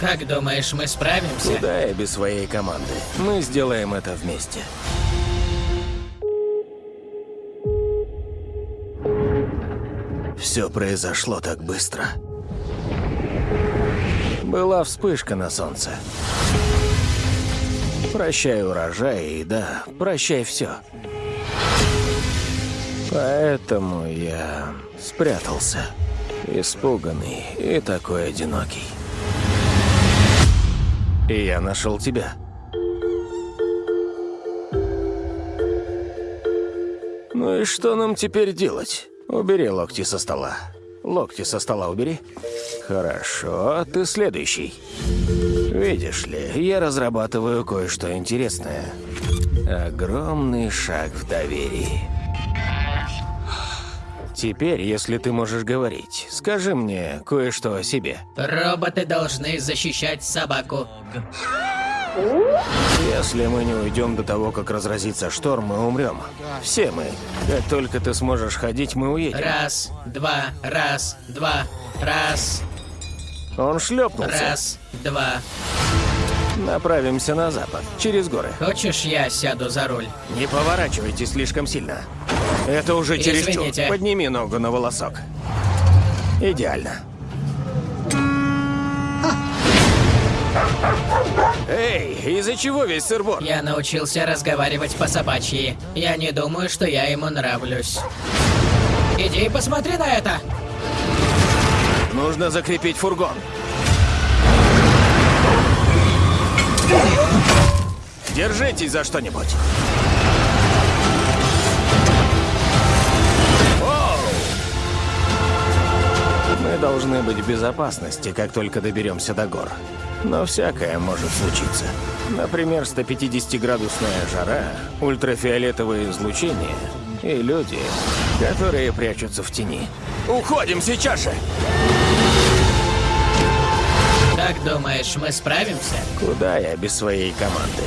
Как думаешь, мы справимся? Куда я без своей команды? Мы сделаем это вместе. Все произошло так быстро. Была вспышка на солнце. Прощай урожай и да, прощай все. Поэтому я спрятался, испуганный и такой одинокий. И я нашел тебя. Ну и что нам теперь делать? Убери локти со стола. Локти со стола убери. Хорошо, ты следующий. Видишь ли, я разрабатываю кое-что интересное. Огромный шаг в доверии. Теперь, если ты можешь говорить, скажи мне кое-что о себе. Роботы должны защищать собаку. Если мы не уйдем до того, как разразится шторм, мы умрем. Все мы. Как только ты сможешь ходить, мы уедем. Раз, два, раз, два, раз, Он шлепнулся. раз, два. Направимся на запад, через горы. Хочешь, я сяду за руль? Не поворачивайте слишком сильно. Это уже чересчур. Извините. Подними ногу на волосок. Идеально. Эй, из-за чего весь сырбор? Я научился разговаривать по-собачьи. Я не думаю, что я ему нравлюсь. Иди и посмотри на это! Нужно закрепить фургон. Держитесь за что-нибудь. Мы должны быть в безопасности, как только доберемся до гор. Но всякое может случиться. Например, 150-градусная жара, ультрафиолетовое излучение и люди, которые прячутся в тени. Уходим сейчас же! Как думаешь, мы справимся? Куда я без своей команды?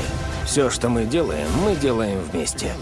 Все, что мы делаем, мы делаем вместе.